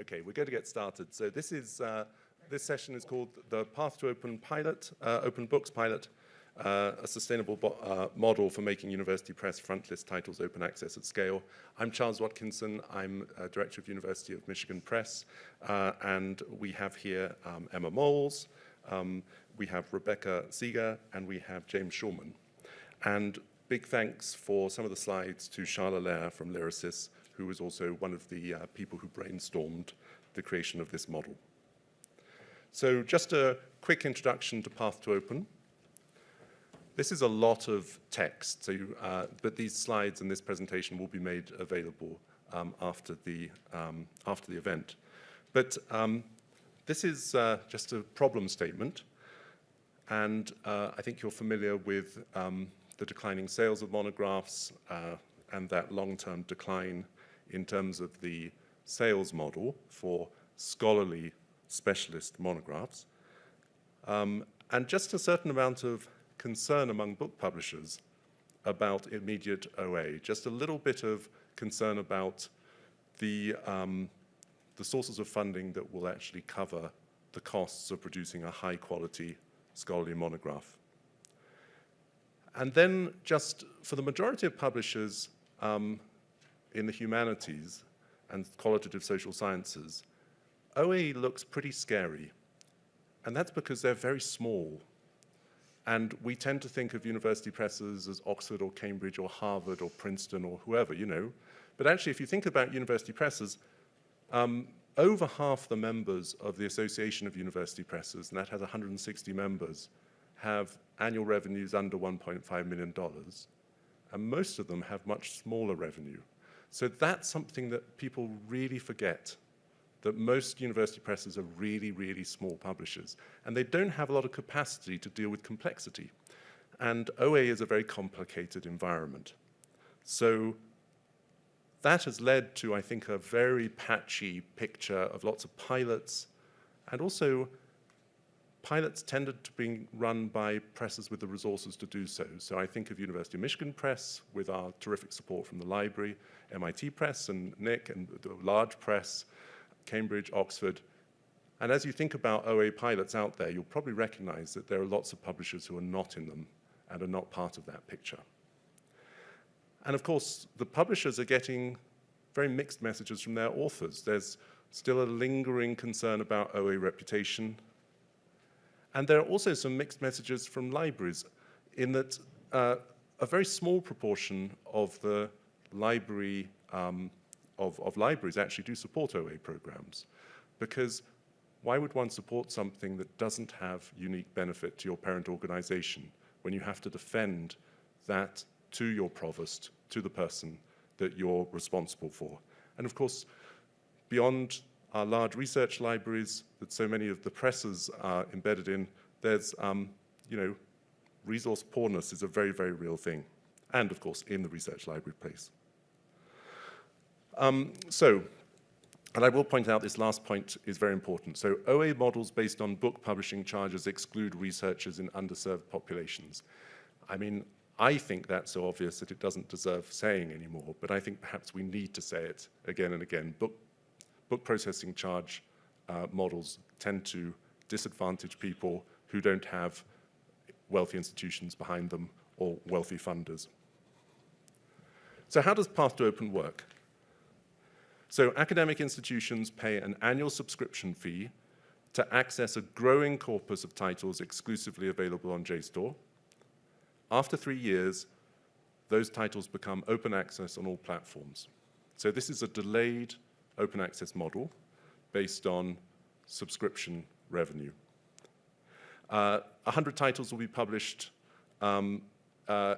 Okay, we're going to get started. So this is uh, this session is called the Path to Open Pilot, uh, Open Books Pilot, uh, a sustainable uh, model for making university press frontlist titles open access at scale. I'm Charles Watkinson. I'm uh, director of University of Michigan Press, uh, and we have here um, Emma Molls, um, we have Rebecca Seger, and we have James Shulman. And big thanks for some of the slides to Charles Lair from Lyrasis, who was also one of the uh, people who brainstormed the creation of this model. So just a quick introduction to Path to Open. This is a lot of text, so you, uh, but these slides and this presentation will be made available um, after, the, um, after the event. But um, this is uh, just a problem statement, and uh, I think you're familiar with um, the declining sales of monographs uh, and that long-term decline in terms of the sales model for scholarly specialist monographs, um, and just a certain amount of concern among book publishers about immediate OA, just a little bit of concern about the, um, the sources of funding that will actually cover the costs of producing a high quality scholarly monograph. And then just for the majority of publishers, um, in the humanities and qualitative social sciences, OA looks pretty scary. And that's because they're very small. And we tend to think of university presses as Oxford or Cambridge or Harvard or Princeton or whoever, you know. But actually, if you think about university presses, um, over half the members of the Association of University Presses, and that has 160 members, have annual revenues under $1.5 million. And most of them have much smaller revenue. So that's something that people really forget, that most university presses are really, really small publishers. And they don't have a lot of capacity to deal with complexity. And OA is a very complicated environment. So that has led to, I think, a very patchy picture of lots of pilots and also pilots tended to be run by presses with the resources to do so. So I think of University of Michigan Press with our terrific support from the library, MIT Press and Nick and the large press, Cambridge, Oxford. And as you think about OA pilots out there, you'll probably recognize that there are lots of publishers who are not in them and are not part of that picture. And of course, the publishers are getting very mixed messages from their authors. There's still a lingering concern about OA reputation, and there are also some mixed messages from libraries in that uh, a very small proportion of the library um, of, of libraries actually do support OA programs because why would one support something that doesn't have unique benefit to your parent organization when you have to defend that to your provost, to the person that you're responsible for? And of course, beyond our large research libraries that so many of the presses are embedded in, there's, um, you know, resource poorness is a very, very real thing. And of course, in the research library place. Um, so, and I will point out this last point is very important. So OA models based on book publishing charges exclude researchers in underserved populations. I mean, I think that's so obvious that it doesn't deserve saying anymore, but I think perhaps we need to say it again and again. Book book processing charge uh, models tend to disadvantage people who don't have wealthy institutions behind them or wealthy funders. So how does Path to Open work? So academic institutions pay an annual subscription fee to access a growing corpus of titles exclusively available on JSTOR. After three years, those titles become open access on all platforms. So this is a delayed open access model based on subscription revenue. Uh, 100 titles will be published um, uh,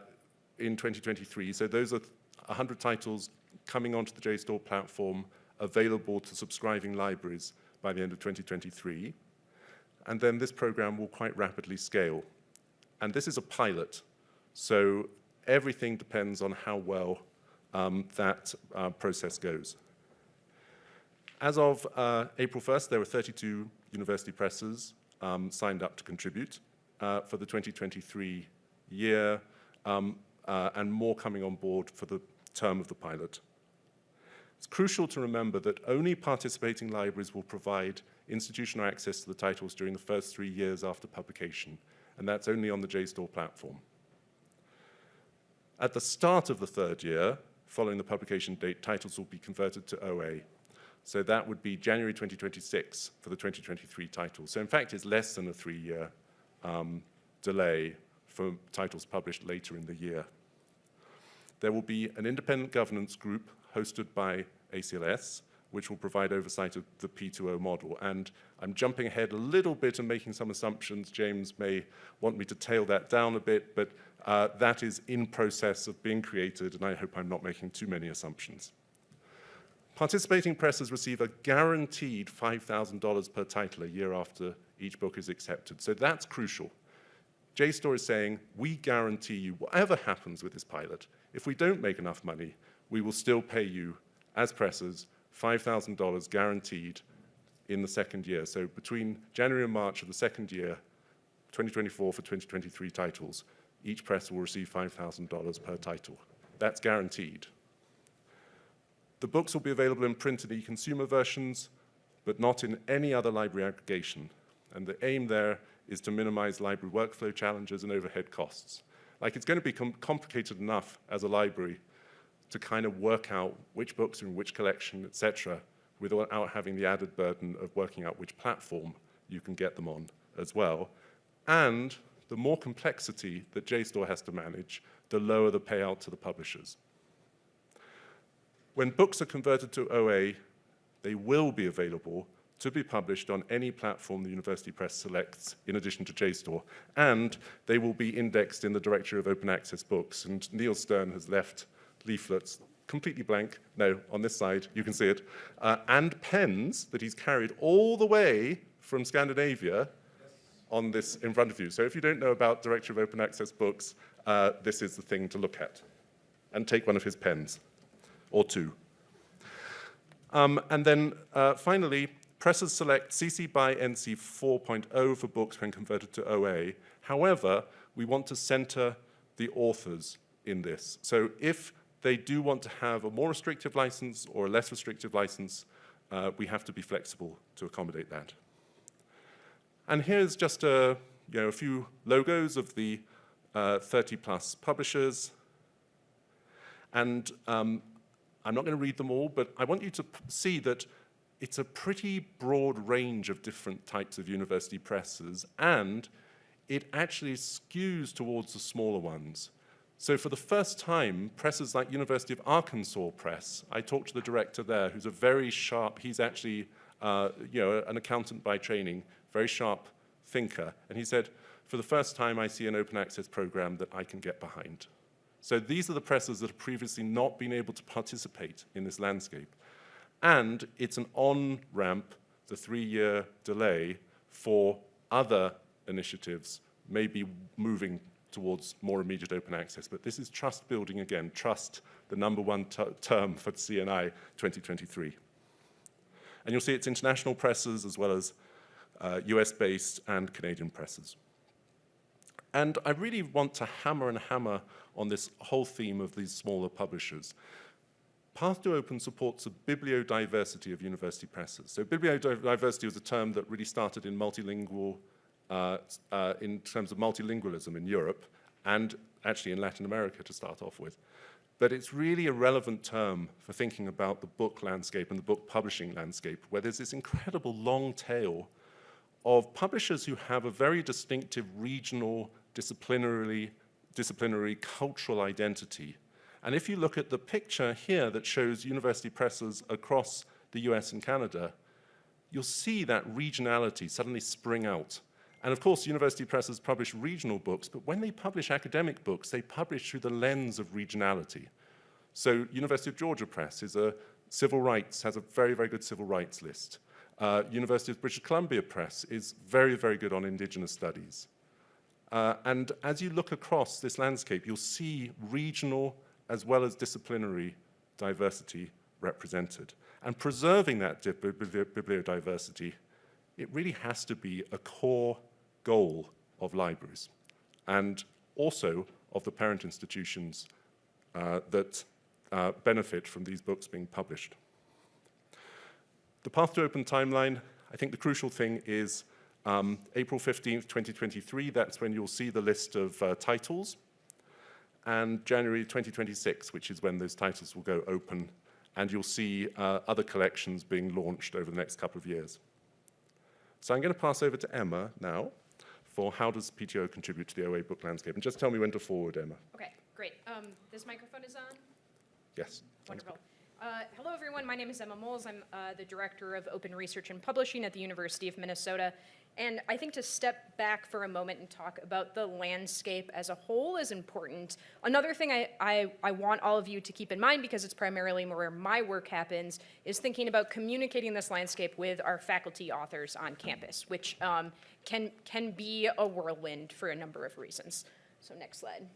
in 2023. So those are 100 titles coming onto the JSTOR platform available to subscribing libraries by the end of 2023. And then this program will quite rapidly scale. And this is a pilot. So everything depends on how well um, that uh, process goes. As of uh, April 1st, there were 32 university presses um, signed up to contribute uh, for the 2023 year um, uh, and more coming on board for the term of the pilot. It's crucial to remember that only participating libraries will provide institutional access to the titles during the first three years after publication, and that's only on the JSTOR platform. At the start of the third year, following the publication date, titles will be converted to OA. So that would be January 2026 for the 2023 titles. So in fact, it's less than a three-year um, delay for titles published later in the year. There will be an independent governance group hosted by ACLS, which will provide oversight of the P2O model. And I'm jumping ahead a little bit and making some assumptions. James may want me to tail that down a bit, but uh, that is in process of being created, and I hope I'm not making too many assumptions. Participating presses receive a guaranteed $5,000 per title a year after each book is accepted. So that's crucial. JSTOR is saying, we guarantee you, whatever happens with this pilot, if we don't make enough money, we will still pay you, as presses, $5,000 guaranteed in the second year. So between January and March of the second year, 2024 for 2023 titles, each press will receive $5,000 per title. That's guaranteed. The books will be available in print and e-consumer versions, but not in any other library aggregation. And the aim there is to minimize library workflow challenges and overhead costs. Like it's going to become complicated enough as a library to kind of work out which books are in which collection, etc., without having the added burden of working out which platform you can get them on as well. And the more complexity that JSTOR has to manage, the lower the payout to the publishers. When books are converted to OA, they will be available to be published on any platform the University Press selects in addition to JSTOR, and they will be indexed in the Directory of Open Access Books. And Neil Stern has left leaflets completely blank, no, on this side, you can see it, uh, and pens that he's carried all the way from Scandinavia on this in front of you. So if you don't know about Directory of Open Access Books, uh, this is the thing to look at. And take one of his pens, or two. Um, and then uh, finally, presses select CC by NC 4.0 for books when converted to OA. However, we want to center the authors in this. So if they do want to have a more restrictive license or a less restrictive license, uh, we have to be flexible to accommodate that. And here's just a, you know, a few logos of the uh, 30 plus publishers. And um, I'm not going to read them all, but I want you to see that it's a pretty broad range of different types of university presses, and it actually skews towards the smaller ones. So for the first time, presses like University of Arkansas Press, I talked to the director there, who's a very sharp, he's actually uh, you know, an accountant by training, very sharp thinker. And he said, for the first time, I see an open access program that I can get behind. So these are the presses that have previously not been able to participate in this landscape. And it's an on-ramp, the three-year delay, for other initiatives maybe moving towards more immediate open access. But this is trust building again, trust, the number one term for CNI 2023. And you'll see it's international presses as well as uh, US-based and Canadian presses. And I really want to hammer and hammer on this whole theme of these smaller publishers. Path to Open supports a bibliodiversity of university presses. So bibliodiversity was a term that really started in multilingual uh, uh, in terms of multilingualism in Europe and actually in Latin America to start off with. But it's really a relevant term for thinking about the book landscape and the book publishing landscape, where there's this incredible long tail of publishers who have a very distinctive regional, disciplinary, disciplinary cultural identity. And if you look at the picture here that shows university presses across the US and Canada, you'll see that regionality suddenly spring out. And of course, university presses publish regional books, but when they publish academic books, they publish through the lens of regionality. So University of Georgia Press is a civil rights, has a very, very good civil rights list. Uh, University of British Columbia Press is very, very good on indigenous studies. Uh, and as you look across this landscape, you'll see regional as well as disciplinary diversity represented. And preserving that bibliodiversity, it really has to be a core goal of libraries and also of the parent institutions uh, that uh, benefit from these books being published. the path to open timeline, I think the crucial thing is um, April 15th, 2023, that's when you'll see the list of uh, titles, and January 2026, which is when those titles will go open, and you'll see uh, other collections being launched over the next couple of years. So I'm going to pass over to Emma now for how does PTO contribute to the OA book landscape, and just tell me when to forward, Emma. Okay, great. Um, This microphone is on? Yes. Wonderful. Uh, Hello, everyone. My name is Emma Molls. I'm uh, the Director of Open Research and Publishing at the University of Minnesota. And I think to step back for a moment and talk about the landscape as a whole is important. Another thing I, I, I want all of you to keep in mind, because it's primarily where my work happens, is thinking about communicating this landscape with our faculty authors on campus, which um, can, can be a whirlwind for a number of reasons. So next slide.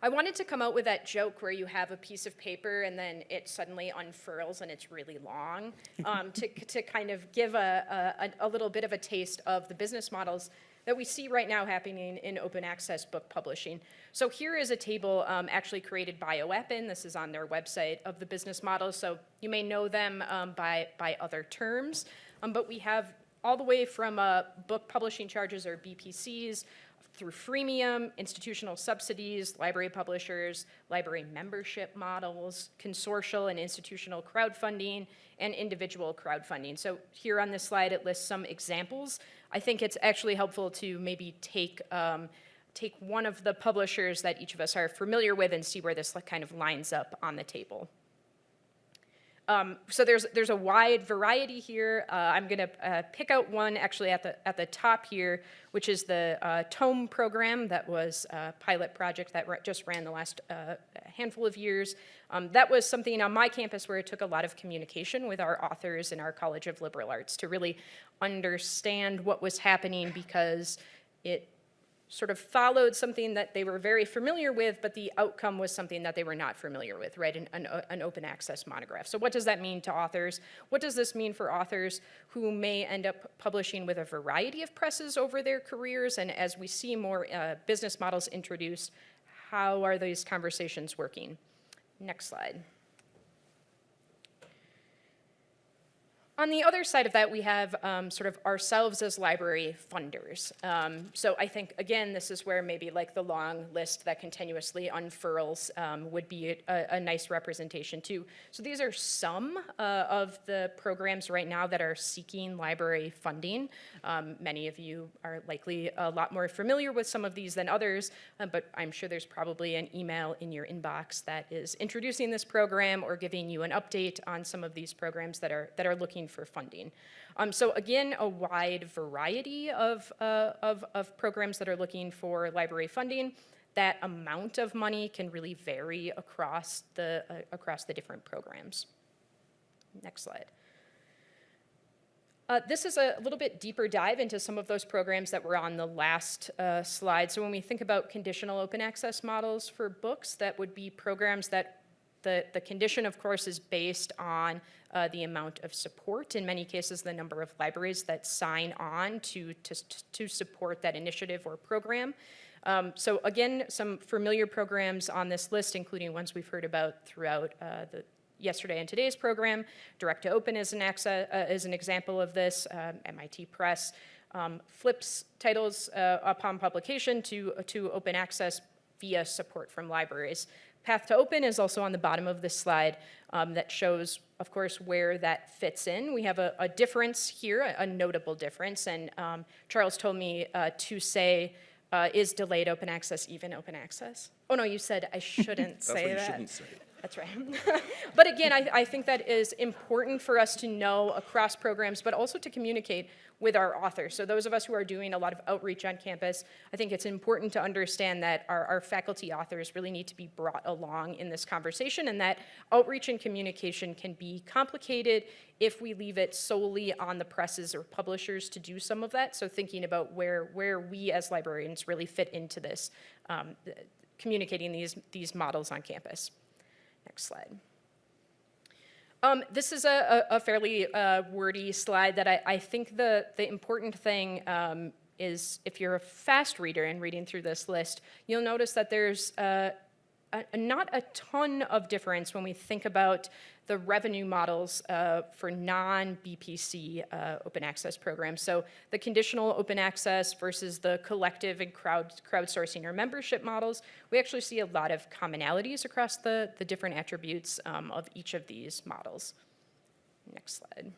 I wanted to come out with that joke where you have a piece of paper and then it suddenly unfurls and it's really long um, to, to kind of give a, a, a little bit of a taste of the business models that we see right now happening in open access book publishing. So here is a table um, actually created by OEPN. This is on their website of the business models. So you may know them um, by, by other terms, um, but we have all the way from uh, book publishing charges or BPCs through freemium, institutional subsidies, library publishers, library membership models, consortial and institutional crowdfunding, and individual crowdfunding. So here on this slide, it lists some examples. I think it's actually helpful to maybe take, um, take one of the publishers that each of us are familiar with and see where this kind of lines up on the table. Um, so there's, there's a wide variety here. Uh, I'm going to uh, pick out one actually at the, at the top here, which is the uh, TOME program that was a pilot project that just ran the last uh, handful of years. Um, that was something on my campus where it took a lot of communication with our authors in our College of Liberal Arts to really understand what was happening because it sort of followed something that they were very familiar with, but the outcome was something that they were not familiar with, right? An, an, an, open access monograph. So what does that mean to authors? What does this mean for authors who may end up publishing with a variety of presses over their careers? And as we see more uh, business models introduced, how are these conversations working? Next slide. On the other side of that, we have um, sort of ourselves as library funders. Um, so I think, again, this is where maybe like the long list that continuously unfurls um, would be a, a, nice representation too. So these are some uh, of the programs right now that are seeking library funding. Um, many of you are likely a lot more familiar with some of these than others, uh, but I'm sure there's probably an email in your inbox that is introducing this program or giving you an update on some of these programs that are, that are looking for funding. Um, so again, a wide variety of, uh, of, of programs that are looking for library funding. That amount of money can really vary across the, uh, across the different programs. Next slide. Uh, this is a little bit deeper dive into some of those programs that were on the last uh, slide. So when we think about conditional open access models for books, that would be programs that the, the condition, of course, is based on uh, the amount of support, in many cases the number of libraries that sign on to, to, to support that initiative or program. Um, so again, some familiar programs on this list, including ones we've heard about throughout uh, the yesterday and today's program. Direct to Open is an, uh, is an example of this, um, MIT Press. Um, flips titles uh, upon publication to, to open access via support from libraries. Path to Open is also on the bottom of this slide um, that shows, of course, where that fits in. We have a, a difference here, a, a, notable difference, and um, Charles told me uh, to say, uh, is delayed open access even open access? Oh no, you said I shouldn't say that. Shouldn't say. That's right. but again, I, I, think that is important for us to know across programs, but also to communicate with our authors. So those of us who are doing a lot of outreach on campus, I think it's important to understand that our, our faculty authors really need to be brought along in this conversation and that outreach and communication can be complicated if we leave it solely on the presses or publishers to do some of that. So thinking about where, where we as librarians really fit into this, um, communicating these, these models on campus. Next slide. Um, this is a, a, fairly uh, wordy slide that I, I, think the, the important thing um, is if you're a fast reader and reading through this list, you'll notice that there's uh, a, not a ton of difference when we think about the revenue models uh, for non-BPC uh, open access programs. So the conditional open access versus the collective and crowd, crowdsourcing or membership models, we actually see a lot of commonalities across the, the different attributes um, of each of these models. Next slide.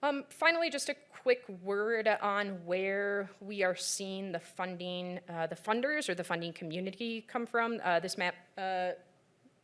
Um, finally, just a quick word on where we are seeing the funding, uh, the funders or the funding community come from. Uh, this map uh,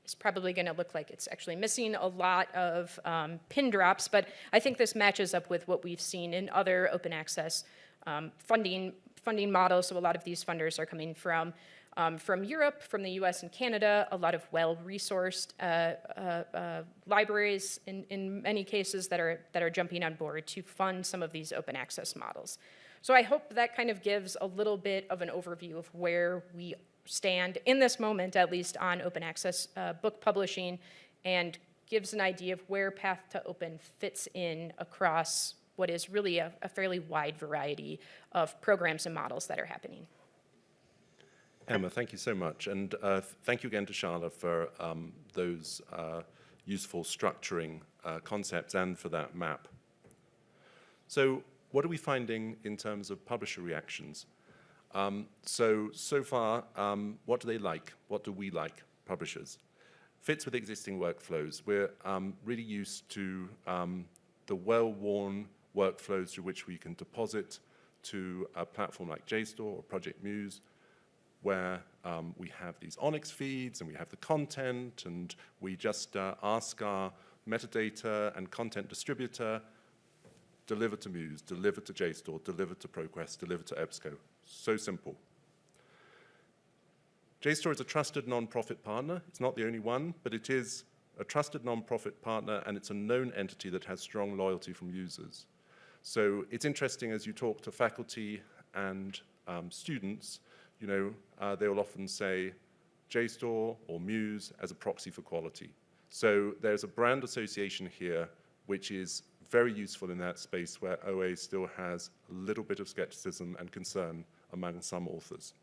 is probably going to look like it's actually missing a lot of um, pin drops, but I think this matches up with what we've seen in other open access um, funding funding models. So a lot of these funders are coming from um, from Europe, from the US and Canada, a lot of well-resourced uh, uh, uh, libraries in, in many cases that are, that are jumping on board to fund some of these open access models. So I hope that kind of gives a little bit of an overview of where we stand in this moment, at least on open access uh, book publishing, and gives an idea of where Path to Open fits in across what is really a, a fairly wide variety of programs and models that are happening. Emma, thank you so much. And uh, thank you again to Charla for um, those uh, useful structuring uh, concepts and for that map. So what are we finding in terms of publisher reactions? Um, so, so far, um, what do they like? What do we like, publishers? Fits with existing workflows. We're um, really used to um, the well-worn workflows through which we can deposit to a platform like JSTOR or Project Muse, where um, we have these ONIX feeds and we have the content and we just uh, ask our metadata and content distributor, deliver to Muse, deliver to JSTOR, deliver to ProQuest, deliver to EBSCO. So simple. JSTOR is a trusted non-profit partner. It's not the only one, but it is a trusted non-profit partner and it's a known entity that has strong loyalty from users. So it's interesting as you talk to faculty and um, students, you know, uh, they will often say JSTOR or Muse as a proxy for quality. So there's a brand association here which is very useful in that space where OA still has a little bit of skepticism and concern among some authors.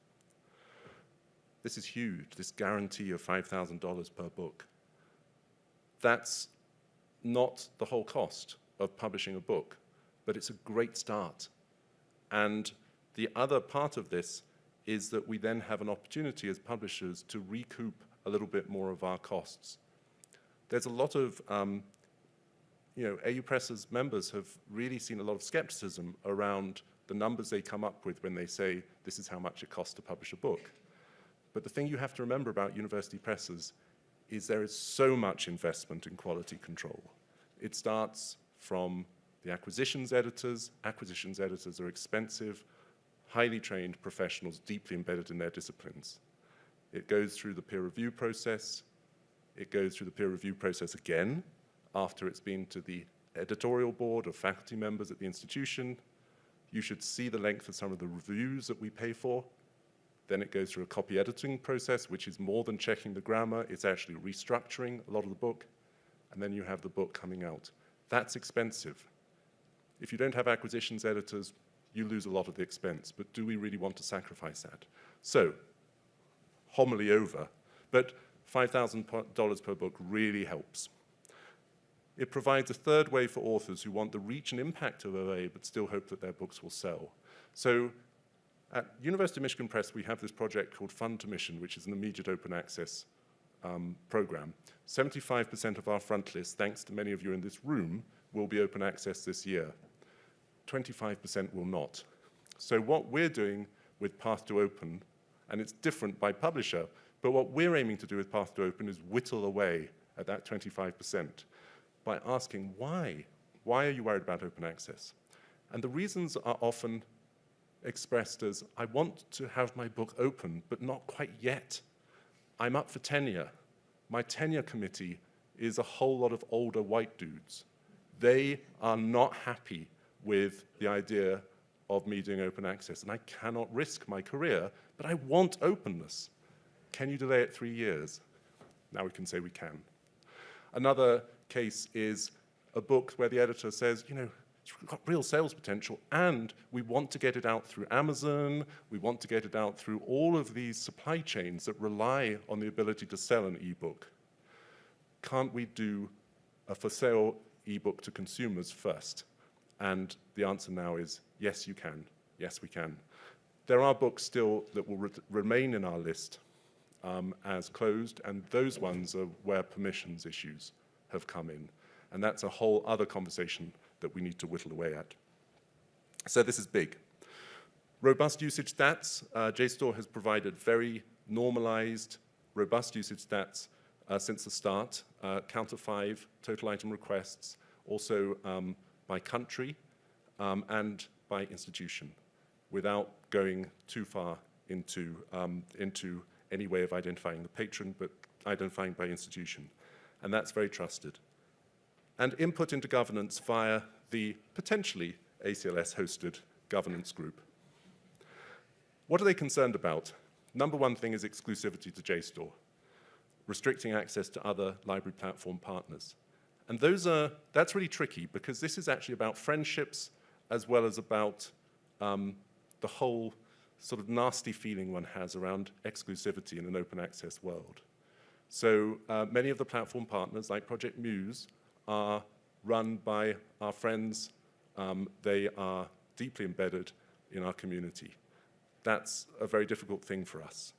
This is huge, this guarantee of $5,000 per book. That's not the whole cost of publishing a book, but it's a great start. And the other part of this is that we then have an opportunity as publishers to recoup a little bit more of our costs. There's a lot of, um, you know, AU Press's members have really seen a lot of skepticism around the numbers they come up with when they say this is how much it costs to publish a book. But the thing you have to remember about university presses is there is so much investment in quality control. It starts from the acquisitions editors. Acquisitions editors are expensive, highly trained professionals deeply embedded in their disciplines. It goes through the peer review process. It goes through the peer review process again after it's been to the editorial board of faculty members at the institution. You should see the length of some of the reviews that we pay for. Then it goes through a copy editing process, which is more than checking the grammar. It's actually restructuring a lot of the book. And then you have the book coming out. That's expensive. If you don't have acquisitions editors, you lose a lot of the expense. But do we really want to sacrifice that? So, homily over, but $5,000 per book really helps. It provides a third way for authors who want the reach and impact of OA but still hope that their books will sell. So at University of Michigan Press, we have this project called Fund to Mission, which is an immediate open access um, program. 75% of our front list, thanks to many of you in this room, will be open access this year. 25% will not. So what we're doing with Path to Open, and it's different by publisher, but what we're aiming to do with Path to Open is whittle away at that 25% by asking why? Why are you worried about open access? And the reasons are often expressed as, I want to have my book open, but not quite yet. I'm up for tenure. My tenure committee is a whole lot of older white dudes. They are not happy with the idea of me doing open access, and I cannot risk my career, but I want openness. Can you delay it three years? Now we can say we can. Another case is a book where the editor says, you know, It's got real sales potential, and we want to get it out through Amazon. We want to get it out through all of these supply chains that rely on the ability to sell an ebook. Can't we do a for sale ebook to consumers first? And the answer now is yes, you can. Yes, we can. There are books still that will re remain in our list um, as closed, and those ones are where permissions issues have come in. And that's a whole other conversation that we need to whittle away at. So this is big. Robust usage stats. Uh, JSTOR has provided very normalized, robust usage stats uh, since the start. Uh, counter five, total item requests, also um, by country um, and by institution, without going too far into, um, into any way of identifying the patron, but identifying by institution. And that's very trusted and input into governance via the potentially ACLS-hosted governance group. What are they concerned about? Number one thing is exclusivity to JSTOR, restricting access to other library platform partners. And those are, that's really tricky because this is actually about friendships as well as about um, the whole sort of nasty feeling one has around exclusivity in an open access world. So uh, many of the platform partners, like Project Muse, are run by our friends. Um, they are deeply embedded in our community. That's a very difficult thing for us.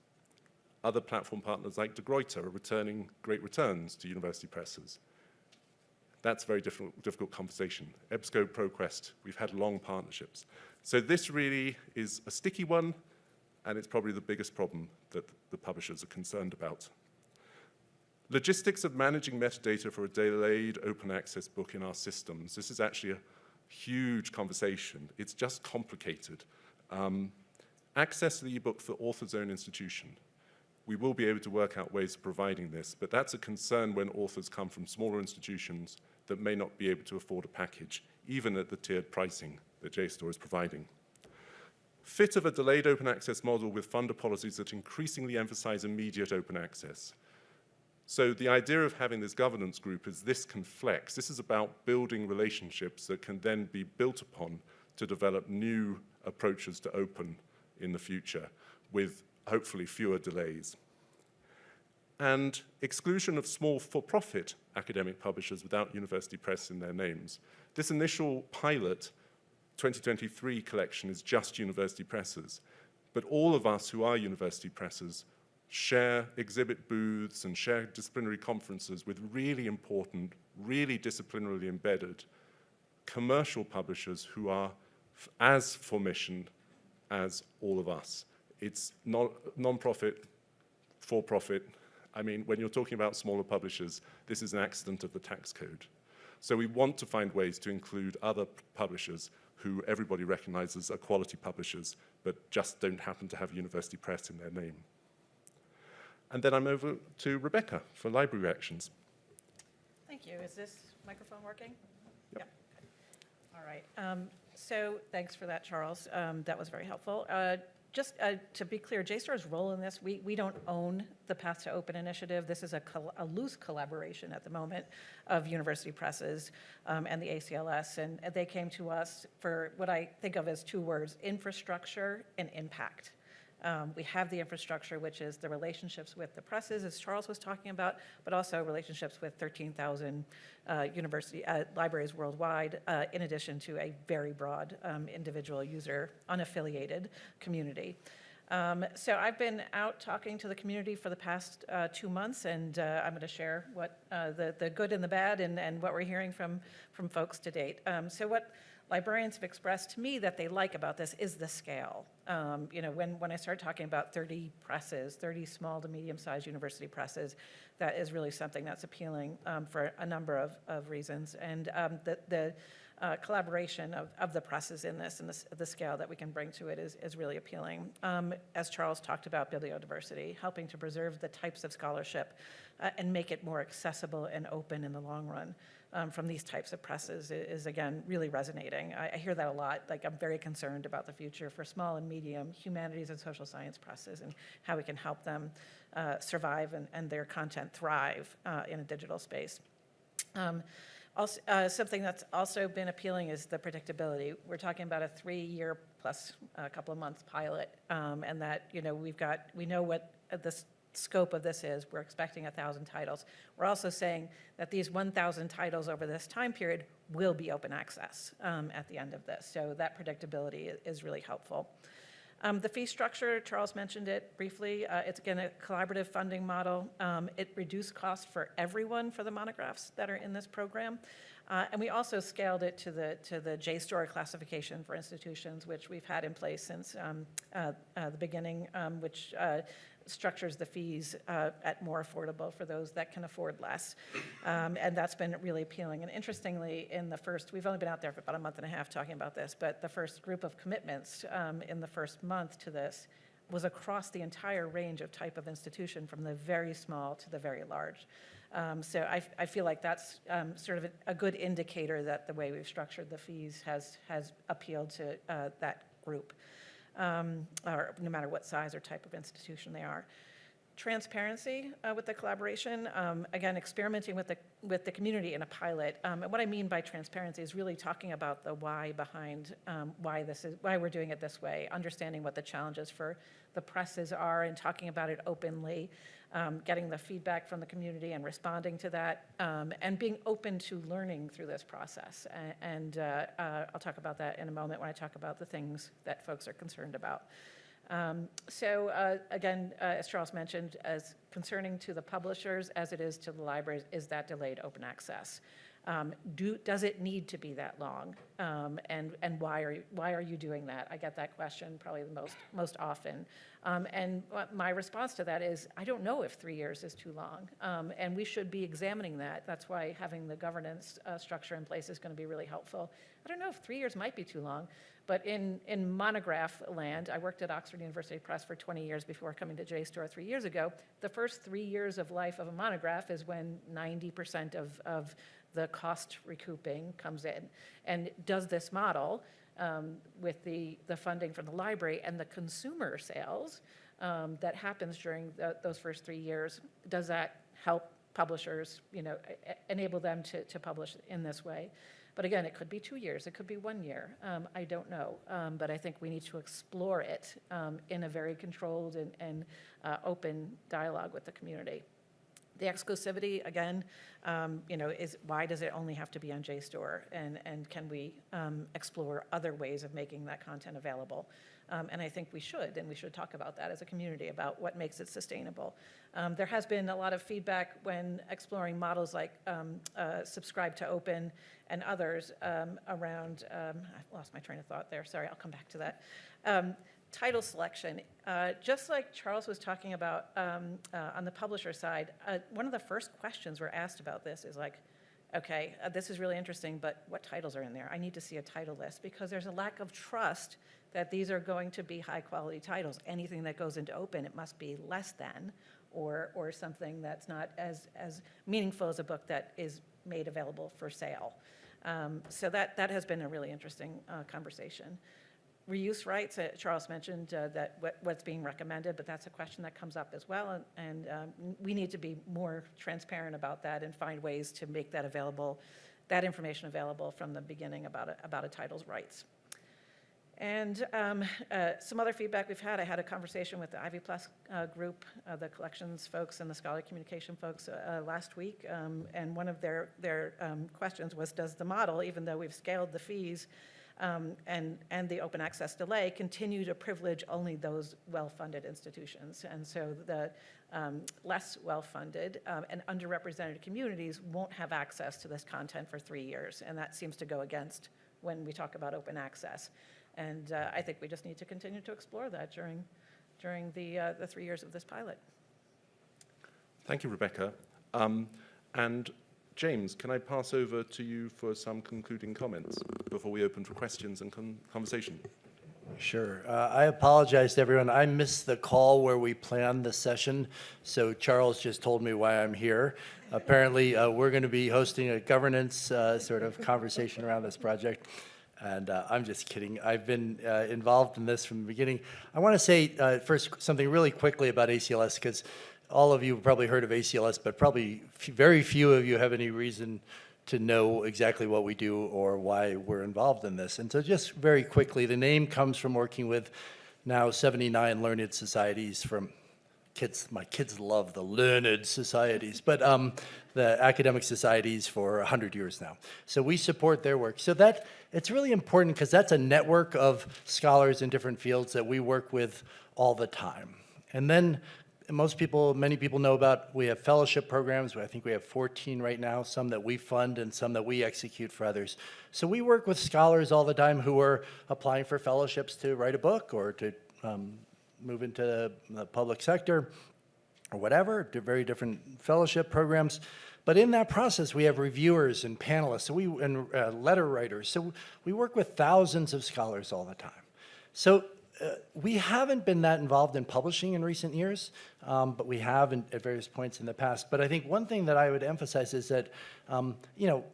Other platform partners like De Gruyter are returning great returns to university presses. That's a very difficult, difficult conversation. EBSCO, ProQuest, we've had long partnerships. So this really is a sticky one, and it's probably the biggest problem that the publishers are concerned about. Logistics of managing metadata for a delayed open access book in our systems. This is actually a huge conversation. It's just complicated. Um, access to the ebook for author's own institution. We will be able to work out ways of providing this, but that's a concern when authors come from smaller institutions that may not be able to afford a package, even at the tiered pricing that JSTOR is providing. Fit of a delayed open access model with funder policies that increasingly emphasize immediate open access. So the idea of having this governance group is this can flex. This is about building relationships that can then be built upon to develop new approaches to open in the future with hopefully fewer delays. And exclusion of small for-profit academic publishers without university press in their names. This initial pilot 2023 collection is just university presses, but all of us who are university presses share exhibit booths and share disciplinary conferences with really important, really disciplinarily embedded commercial publishers who are as for mission as all of us. It's non-profit, for-profit. I mean, when you're talking about smaller publishers, this is an accident of the tax code. So we want to find ways to include other publishers who everybody recognizes are quality publishers, but just don't happen to have university press in their name. And then I'm over to Rebecca for library reactions. Thank you. Is this microphone working? Yep. All right. Um, so thanks for that, Charles. Um, that was very helpful. Uh, just uh, to be clear, JSTOR's role in this, we, we don't own the Path to Open initiative. This is a, a loose collaboration at the moment of university presses um, and the ACLS, and they came to us for what I think of as two words, infrastructure and impact. Um, we have the infrastructure, which is the relationships with the presses, as Charles was talking about, but also relationships with 13,000 uh, university uh, libraries worldwide, uh, in addition to a very broad um, individual user, unaffiliated community. Um, so I've been out talking to the community for the past uh, two months, and uh, I'm going to share what uh, the, the good and the bad and, and what we're hearing from, from folks to date. Um, so what librarians have expressed to me that they like about this is the scale. Um, you know, when, when I start talking about 30 presses, 30 small to medium-sized university presses, that is really something that's appealing um, for a number of, of reasons. And um, the, the uh, collaboration of, of the presses in this and the, the scale that we can bring to it is, is really appealing. Um, as Charles talked about bibliodiversity, helping to preserve the types of scholarship uh, and make it more accessible and open in the long run um, from these types of presses is, again, really resonating. I, I, hear that a lot. Like, I'm very concerned about the future for small and medium humanities and social science presses and how we can help them uh, survive and, and their content thrive uh, in a digital space. Um, Also, uh, something that's also been appealing is the predictability. We're talking about a three-year plus a couple of months pilot, um, and that, you know, we've got, we know what uh, the s- scope of this is. We're expecting a 1,000 titles. We're also saying that these 1,000 titles over this time period will be open access um, at the end of this. So that predictability is really helpful. Um, The fee structure, Charles mentioned it briefly. Uh, It's again a collaborative funding model. Um, It reduced cost for everyone for the monographs that are in this program. Uh, And we also scaled it to the, to the JSTOR classification for institutions, which we've had in place since um, uh, uh, the beginning, um, which uh, structures the fees uh, at more affordable for those that can afford less. Um, And that's been really appealing. And interestingly, in the first, we've only been out there for about a month and a half talking about this, but the first group of commitments um, in the first month to this was across the entire range of type of institution, from the very small to the very large. Um, So I, I feel like that's um, sort of a- a good indicator that the way we've structured the fees has, has appealed to uh, that group um, or no matter what size or type of institution they are. Transparency uh, with the collaboration, um, again, experimenting with the, with the community in a pilot. Um, And what I mean by transparency is really talking about the why behind um, why this is, why we're doing it this way, understanding what the challenges for the presses are and talking about it openly, um, getting the feedback from the community and responding to that, um, and being open to learning through this process. A- And uh, uh, I'll talk about that in a moment when I talk about the things that folks are concerned about. Um, So uh, again, uh, as Charles mentioned, as concerning to the publishers as it is to the libraries, is that delayed open access. Um, Do, does it need to be that long? Um, And, and why are, you- why are you doing that? I get that question probably the most, most often. Um, And my response to that is, I don't know if three years is too long. Um, And we should be examining that. That's why having the governance uh, structure in place is going to be really helpful. I don't know if three years might be too long, but in, in monograph land, I worked at Oxford University Press for 20 years before coming to JSTOR three years ago. The first three years of life of a monograph is when 90% of, of the cost recouping comes in. And does this model, um, with the, the funding from the library and the consumer sales um, that happens during tho- those first three years, does that help publishers, you know, enable them to, to publish in this way? But again, it could be two years, it could be one year, um, I don't know. Um, But I think we need to explore it um, in a very controlled and, and uh, open dialogue with the community. The exclusivity, again, um, you know, is, why does it only have to be on JSTOR? And, and can we um, explore other ways of making that content available? Um, And I think we should, and we should talk about that as a community, about what makes it sustainable. Um, There has been a lot of feedback when exploring models like um, uh, Subscribe to Open and others um, around, um, I lost my train of thought there, sorry, I'll come back to that. Title selection, uh, just like Charles was talking about um, uh, on the publisher side, uh, one of the first questions we're asked about this is like, okay, uh, this is really interesting, but what titles are in there? I need to see a title list because there's a lack of trust that these are going to be high-quality titles. Anything that goes into open, it must be less than, or, or something that's not as, as meaningful as a book that is made available for sale. Um, So that, that has been a really interesting uh, conversation. Reuse rights, uh, Charles mentioned uh, that what- what's being recommended, but that's a question that comes up as well, and- and um, we need to be more transparent about that and find ways to make that available, that information available from the beginning about a, about a title's rights. And um, uh, some other feedback we've had, I had a conversation with the Ivy Plus uh, group, uh, the collections folks and the scholarly communication folks uh, uh, last week, um, and one of their, their um, questions was, does the model, even though we've scaled the fees um, and, and the open access delay, continue to privilege only those well-funded institutions? And so the um, less well-funded um, and underrepresented communities won't have access to this content for three years, and that seems to go against when we talk about open access. And uh, I think we just need to continue to explore that during, during the, uh, the three years of this pilot. Thank you, Rebecca. Um, and James, can I pass over to you for some concluding comments before we open for questions and con- conversation? Sure. Uh, I apologize to everyone. I missed the call where we planned the session, so Charles just told me why I'm here. Apparently, uh, we're going to be hosting a governance uh, sort of conversation around this project, and uh, I'm just kidding. I've been uh, involved in this from the beginning. I want to say uh, first something really quickly about ACLS, because all of you probably heard of ACLS, but probably very few of you have any reason to know exactly what we do or why we're involved in this. And so just very quickly, the name comes from working with now 79 learned societies from kids, my kids love the learned societies, but um, the academic societies for 100 years now. So we support their work. So that, it's really important because that's a network of scholars in different fields that we work with all the time. And then most people, many people know about, we have fellowship programs. I think we have 14 right now, some that we fund and some that we execute for others. So we work with scholars all the time who are applying for fellowships to write a book or to um, move into the public sector or whatever, very different fellowship programs. But in that process, we have reviewers and panelists so we, and uh, letter writers. So we work with thousands of scholars all the time. So uh, we haven't been that involved in publishing in recent years, um, but we have in, at various points in the past. But I think one thing that I would emphasize is that, um, you know,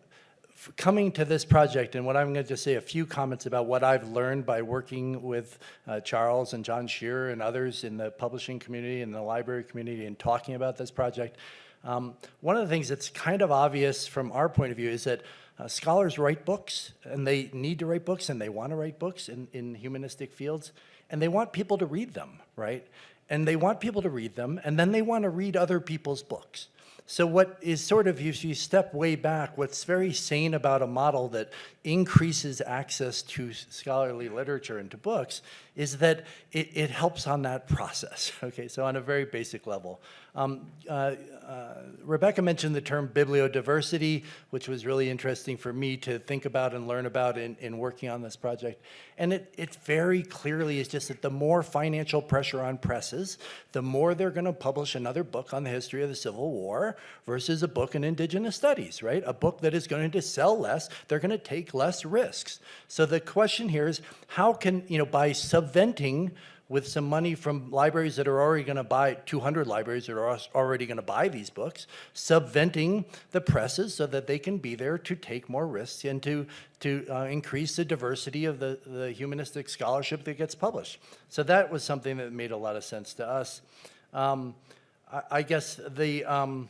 coming to this project, and what I'm going to just say a few comments about what I've learned by working with uh, Charles and John Sherer and others in the publishing community and the library community and talking about this project. Um, one of the things that's kind of obvious from our point of view is that uh, scholars write books, and they need to write books, and they want to write books in, in humanistic fields, and they want people to read them, right? And they want people to read them, and then they want to read other people's books. So what is sort of, if you step way back, what's very sane about a model that increases access to scholarly literature and to books is that it, it helps on that process, okay? So on a very basic level. Um, uh, uh, Rebecca mentioned the term bibliodiversity, which was really interesting for me to think about and learn about in, in working on this project. And it, it very clearly is just that the more financial pressure on presses, the more they're gonna publish another book on the history of the Civil War versus a book in indigenous studies, right? A book that is going to sell less, they're gonna take less risks. So the question here is, how can, you know, by subventing with some money from libraries that are already going to buy, 200 libraries that are already going to buy these books, subventing the presses so that they can be there to take more risks and to, to uh, increase the diversity of the, the humanistic scholarship that gets published. So that was something that made a lot of sense to us. Um, I, I, guess the, um,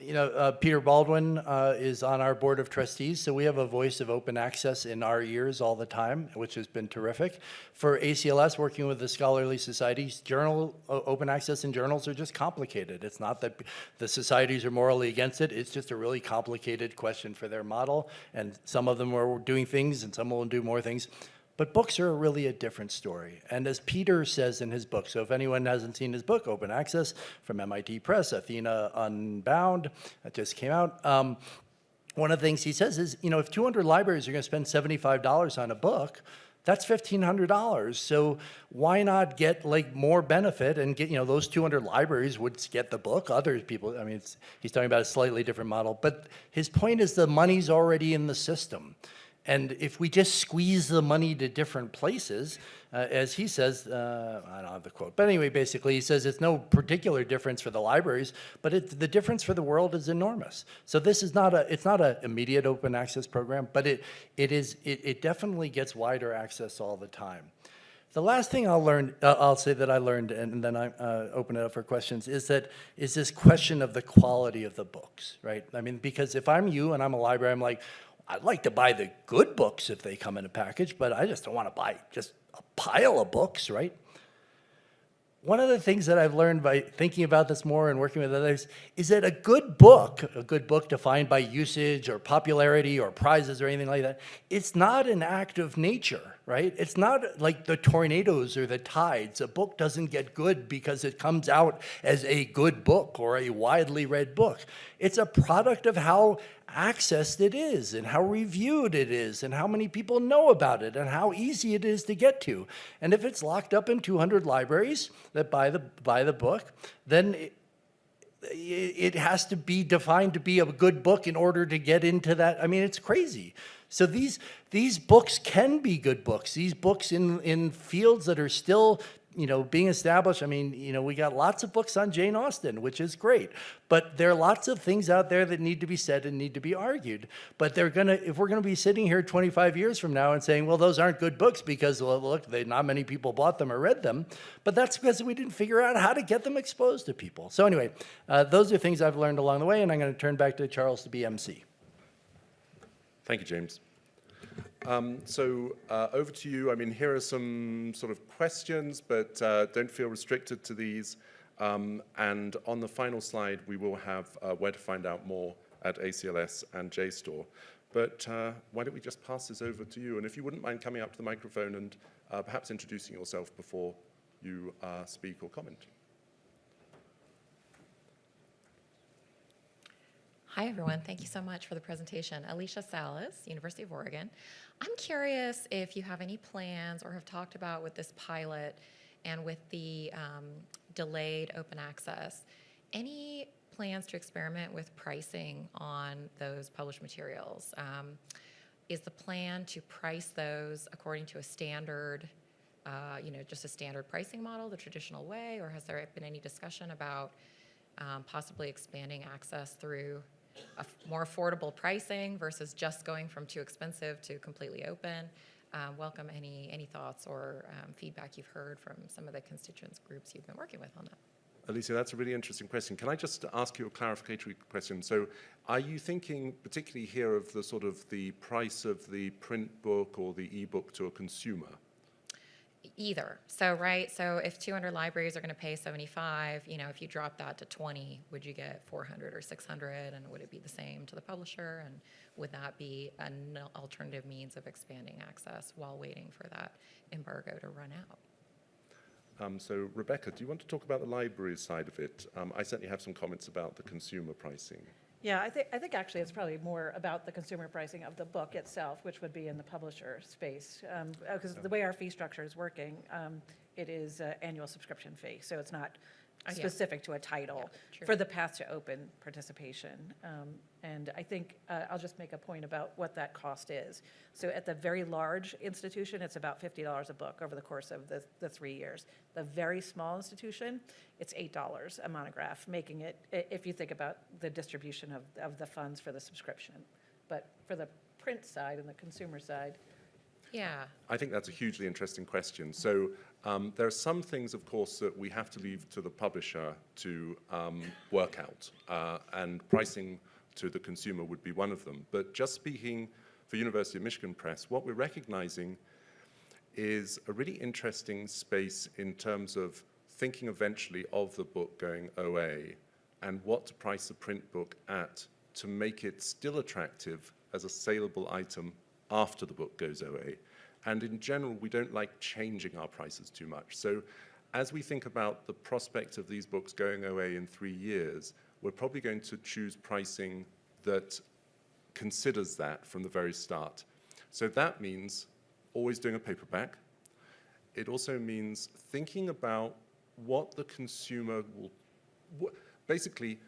you know, uh, Peter Baldwin uh, is on our board of trustees, so we have a voice of open access in our ears all the time, which has been terrific. For ACLS, working with the scholarly societies, journal open access in journals are just complicated. It's not that the societies are morally against it, it's just a really complicated question for their model, and some of them are doing things and some will do more things. But books are really a different story. And as Peter says in his book, so if anyone hasn't seen his book, Open Access from MIT Press, Athena Unbound, that just came out. Um, one of the things he says is, you know, if 200 libraries are going to spend $75 on a book, that's $1,500. So why not get like more benefit and get, you know, those 200 libraries would get the book. Other people, I mean, he's talking about a slightly different model. But his point is the money's already in the system. And if we just squeeze the money to different places, uh, as he says, uh, I don't have the quote, but anyway, basically he says it's no particular difference for the libraries, but it, the difference for the world is enormous. So this is not a, it's not an immediate open access program, but it, it is, it, it definitely gets wider access all the time. The last thing I'll learn, uh, I'll say that I learned, and then I uh, open it up for questions, is that is this question of the quality of the books, right? I mean, because if I'm you and I'm a library, I'm like, I'd like to buy the good books if they come in a package, but I just don't want to buy just a pile of books, right? One of the things that I've learned by thinking about this more and working with others is that a good book, a good book defined by usage or popularity or prizes or anything like that, it's not an act of nature, right? It's not like the tornadoes or the tides. A book doesn't get good because it comes out as a good book or a widely read book. It's a product of how accessed it is and how reviewed it is and how many people know about it and how easy it is to get to. And if it's locked up in 200 libraries that buy the, buy the book, then it, it has to be defined to be a good book in order to get into that. I mean, it's crazy. So these, these books can be good books. These books in, in fields that are still you know, being established, I mean, you know, we got lots of books on Jane Austen, which is great. But there are lots of things out there that need to be said and need to be argued. But they're going to, if we're going to be sitting here 25 years from now and saying, well, those aren't good books because, well, look, they, not many people bought them or read them. But that's because we didn't figure out how to get them exposed to people. So anyway, uh, those are things I've learned along the way, and I'm going to turn back to Charles to be MC. Thank you, James. Um, so uh, over to you. I mean, here are some sort of questions, but uh, don't feel restricted to these. Um, and on the final slide, we will have uh, where to find out more at ACLS and JSTOR. But uh, why don't we just pass this over to you? And if you wouldn't mind coming up to the microphone and uh, perhaps introducing yourself before you uh, speak or comment. Hi, everyone. Thank you so much for the presentation. Alicia Salas, University of Oregon. I'm curious if you have any plans or have talked about with this pilot and with the um, delayed open access, any plans to experiment with pricing on those published materials? Um, Is the plan to price those according to a standard, uh, you know, just a standard pricing model, the traditional way? Or has there been any discussion about um, possibly expanding access through more affordable pricing versus just going from too expensive to completely open. Um, Welcome any, any thoughts or um, feedback you've heard from some of the constituents groups you've been working with on that. Alicia, that's a really interesting question. Can I just ask you a clarificatory question? So are you thinking particularly here of the sort of the price of the print book or the ebook to a consumer? Either. So, right, so if 200 libraries are going to pay 75, you know, if you drop that to 20, would you get 400 or 600? And would it be the same to the publisher? And would that be an alternative means of expanding access while waiting for that embargo to run out? Um, so Rebecca, do you want to talk about the library side of it? Um, I certainly have some comments about the consumer pricing. Yeah, I think, I think actually it's probably more about the consumer pricing of the book itself, which would be in the publisher space. Because the way our fee structure is working, um, it is an annual subscription fee, so it's not yeah. specific to a title true. for the path to open participation. Um, And I think, uh, I'll just make a point about what that cost is. So at the very large institution, it's about $50 a book over the course of the, the three years. The very small institution, it's $8 a monograph, making it, if you think about the distribution of, of the funds for the subscription. But for the print side and the consumer side, Yeah, I think that's a hugely interesting question. So um, there are some things, of course, that we have to leave to the publisher to um, work out, uh, and pricing to the consumer would be one of them. But just speaking for University of Michigan Press, what we're recognizing is a really interesting space in terms of thinking eventually of the book going OA and what to price the print book at to make it still attractive as a saleable item after the book goes OA. And in general, we don't like changing our prices too much. So as we think about the prospect of these books going OA in three years, we're probably going to choose pricing that considers that from the very start. So that means always doing a paperback. It also means thinking about what the consumer will, basically,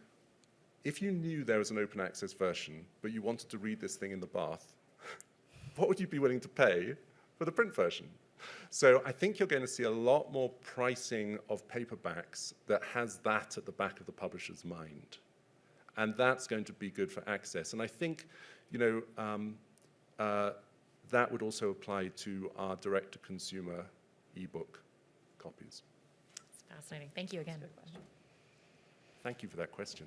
if you knew there was an open access version, but you wanted to read this thing in the bath, what would you be willing to pay for the print version? So I think you're going to see a lot more pricing of paperbacks that has that at the back of the publisher's mind. And that's going to be good for access. And I think, you know, um, uh, that would also apply to our direct-to-consumer ebook copies. it's fascinating. Thank you again. Thank you for that question.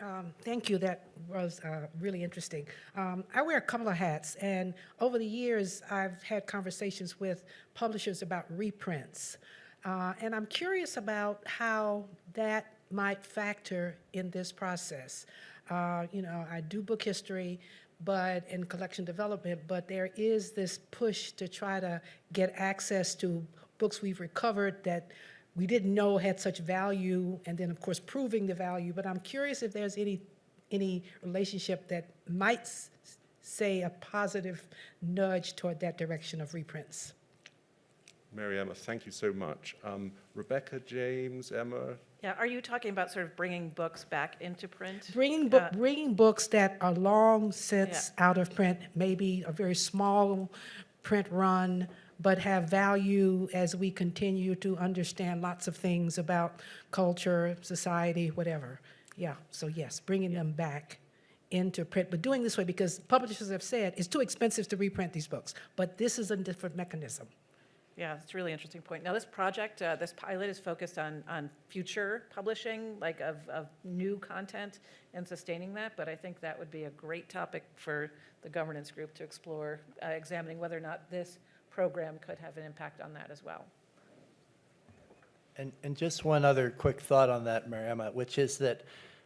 Um, Thank you. That was uh, really interesting. Um, I wear a couple of hats, and over the years, I've had conversations with publishers about reprints. Uh, And I'm curious about how that might factor in this process. Uh, You know, I do book history, but, in collection development, but there is this push to try to get access to books we've recovered that we didn't know had such value, and then, of course, proving the value. But I'm curious if there's any, any relationship that might s- say a positive nudge toward that direction of reprints. Mariama, thank you so much. Um, Rebecca, James, Emma, yeah, are you talking about sort of bringing books back into print? Bringing, book, Uh, bringing books that are long since out of print, maybe a very small print run, but have value as we continue to understand lots of things about culture, society, whatever. Yeah, so yes, bringing them back into print, but doing this way because publishers have said it's too expensive to reprint these books, but this is a different mechanism. Yeah, it's a really interesting point. Now, this project, uh, this pilot is focused on, on future publishing, like of, of new content and sustaining that, but I think that would be a great topic for the governance group to explore, uh, examining whether or not this program could have an impact on that as well. And, and just one other quick thought on that, Mariama, which is that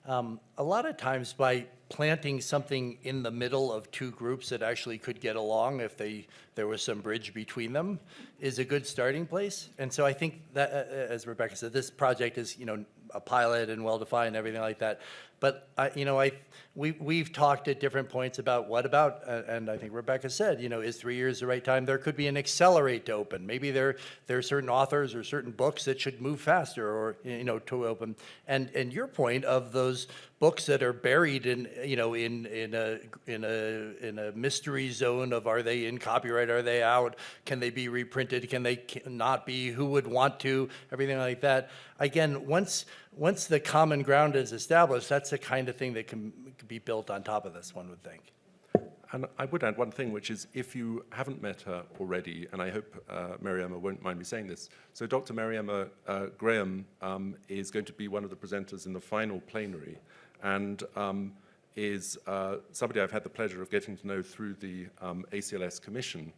um, a lot of times by planting something in the middle of two groups that actually could get along if they, there was some bridge between them, is a good starting place. And so I think that, uh, as Rebecca said, this project is, you know, a pilot and well-defined everything like that. But I, you know, I, we, we've talked at different points about what about, uh, and I think Rebecca said, you know, is three years the right time? There could be an accelerate to open. Maybe there, there are certain authors or certain books that should move faster or, you know, to open. And, and your point of those books that are buried in, you know, in, in a, in a, in a mystery zone of are they in copyright, are they out? Can they be reprinted? Can they not be? Who would want to? Everything like that. Again, once, once the common ground is established, that's the kind of thing that can, be built on top of this, one would think. And I would add one thing, which is if you haven't met her already, and I hope uh, Mariama won't mind me saying this. So Dr. Mariama uh, Graham um, is going to be one of the presenters in the final plenary and um, is uh, somebody I've had the pleasure of getting to know through the um, ACLS Commission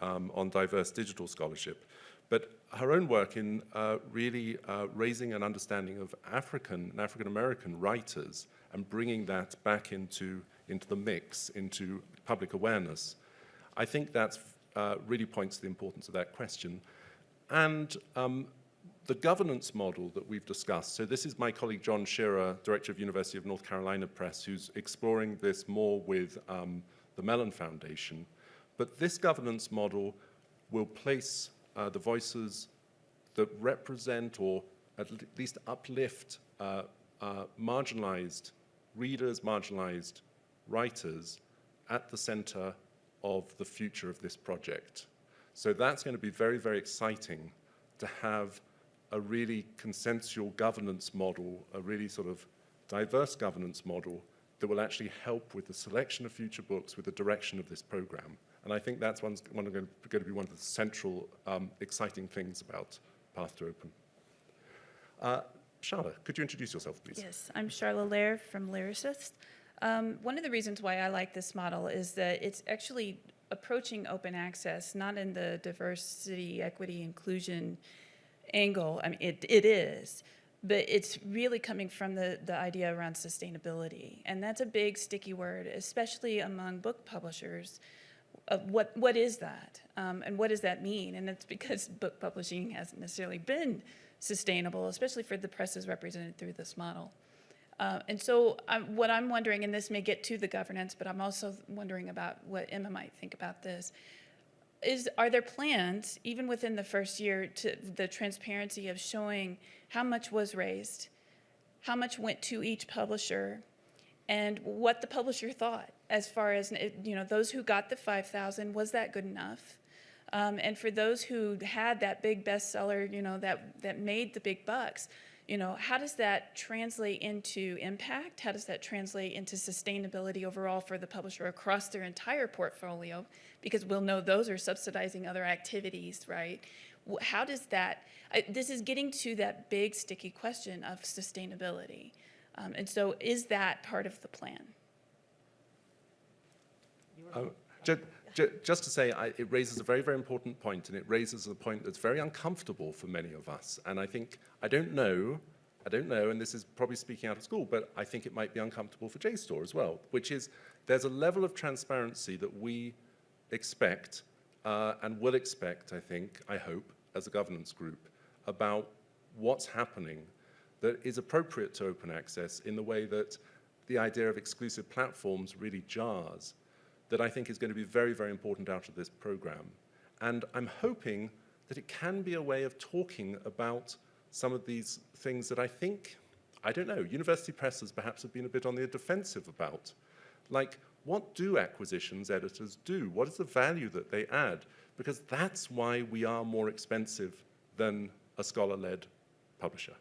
um, on diverse digital scholarship. But her own work in uh, really uh, raising an understanding of African and African American writers and bringing that back into, into the mix, into public awareness, I think that uh, really points to the importance of that question. And um, the governance model that we've discussed, so this is my colleague John Sherer, Director of University of North Carolina Press, who's exploring this more with um, the Mellon Foundation. But this governance model will place uh, the voices that represent or at least uplift uh, uh, marginalized readers, marginalized writers at the center of the future of this project. So that's going to be very, very exciting to have a really consensual governance model, a really sort of diverse governance model that will actually help with the selection of future books, with the direction of this program. And I think that's one going, to be one of the central um, exciting things about Path to Open. Uh, Charlotte, could you introduce yourself, please? Yes, I'm Charlotte Lair from LYRASIS. Um, one of the reasons why I like this model is that it's actually approaching open access, not in the diversity, equity, inclusion angle. I mean, it, it is, but it's really coming from the, the idea around sustainability. And that's a big sticky word, especially among book publishers. What, what is that? Um, and what does that mean? And it's because book publishing hasn't necessarily been sustainable, especially for the presses represented through this model. Uh, and so um, what I'm wondering, and this may get to the governance, but I'm also wondering about what Emma might think about this, is are there plans, even within the first year, to the transparency of showing how much was raised, how much went to each publisher, and what the publisher thought as far as, you know, those who got the 5,000, was that good enough? Um, and for those who had that big bestseller, you know, that, that made the big bucks, you know, how does that translate into impact? How does that translate into sustainability overall for the publisher across their entire portfolio? Because we'll know those are subsidizing other activities, right? How does that, I, this is getting to that big sticky question of sustainability. Um, and so is that part of the plan? Uh, ju- ju- just to say, I, it raises a very, very important point, and it raises a point that's very uncomfortable for many of us. And I think, I don't know, I don't know, and this is probably speaking out of school, but I think it might be uncomfortable for JSTOR as well, which is there's a level of transparency that we expect uh, and will expect, I think, I hope, as a governance group, about what's happening that is appropriate to open access in the way that the idea of exclusive platforms really jars that I think is going to be very, very important out of this program. And I'm hoping that it can be a way of talking about some of these things that I think, I don't know, university presses perhaps have been a bit on the defensive about. Like, what do acquisitions editors do? What is the value that they add? Because that's why we are more expensive than a scholar-led publisher.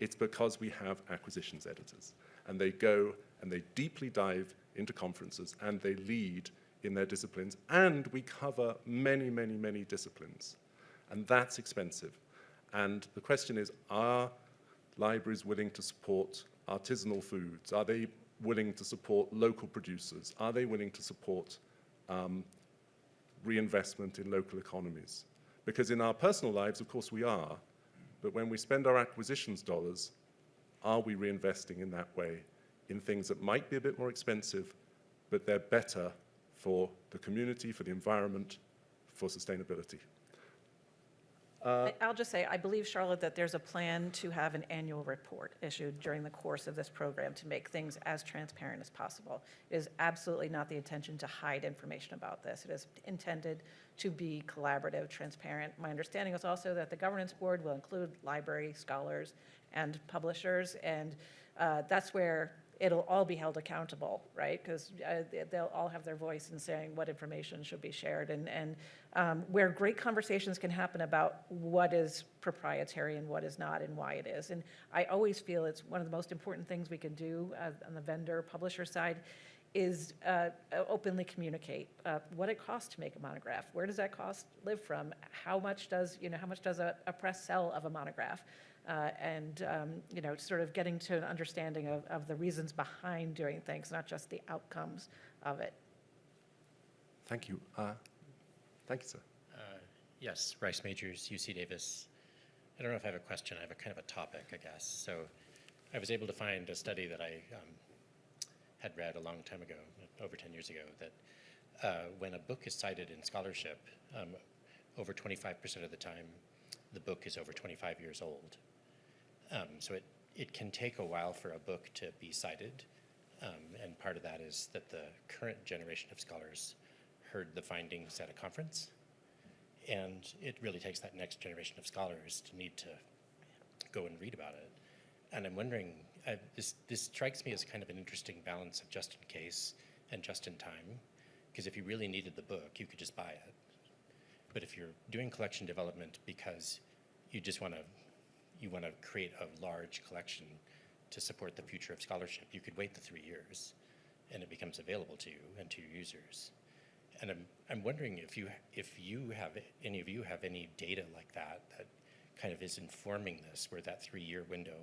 It's because we have acquisitions editors. And they go and they deeply dive into conferences and they lead in their disciplines. And we cover many, many, many disciplines. And that's expensive. And the question is, are libraries willing to support artisanal foods? Are they willing to support local producers? Are they willing to support um, reinvestment in local economies? Because in our personal lives, of course, we are. But when we spend our acquisitions dollars, are we reinvesting in that way in things that might be a bit more expensive, but they're better for the community, for the environment, for sustainability? I- I'll just say, I believe, Charlotte, that there's a plan to have an annual report issued during the course of this program to make things as transparent as possible. It is absolutely not the intention to hide information about this. It is intended to be collaborative, transparent. My understanding is also that the governance board will include library scholars and publishers, and uh, that's where it'll all be held accountable, right? Because they'll all have their voice in saying what information should be shared, and, and um, where great conversations can happen about what is proprietary and what is not and why it is. And I always feel it's one of the most important things we can do uh, on the vendor publisher side is uh, openly communicate uh, what it costs to make a monograph. Where does that cost live from? How much does you know how much does a, a press sell of a monograph? Uh, and um, you know sort of getting to an understanding of, of the reasons behind doing things, not just the outcomes of it. Thank you. Uh, thank you, sir. Uh, Yes, Rice Majors, UC Davis. I don't know if I have a question, I have a kind of a topic, I guess. So I was able to find a study that I um, had read a long time ago, over 10 years ago, that uh, when a book is cited in scholarship, um, over 25% of the time, the book is over 25 years old. Um, so it, it can take a while for a book to be cited. Um, and part of that is that the current generation of scholars heard the findings at a conference. And it really takes that next generation of scholars to need to go and read about it. And I'm wondering, this, this strikes me as kind of an interesting balance of just in case and just in time. Because if you really needed the book, you could just buy it. But if you're doing collection development because you just want to you want to create a large collection to support the future of scholarship, you could wait the three years and it becomes available to you and to your users. And I'm, I'm wondering if you, if you have, any of you have any data like that that kind of is informing this, where that three-year window,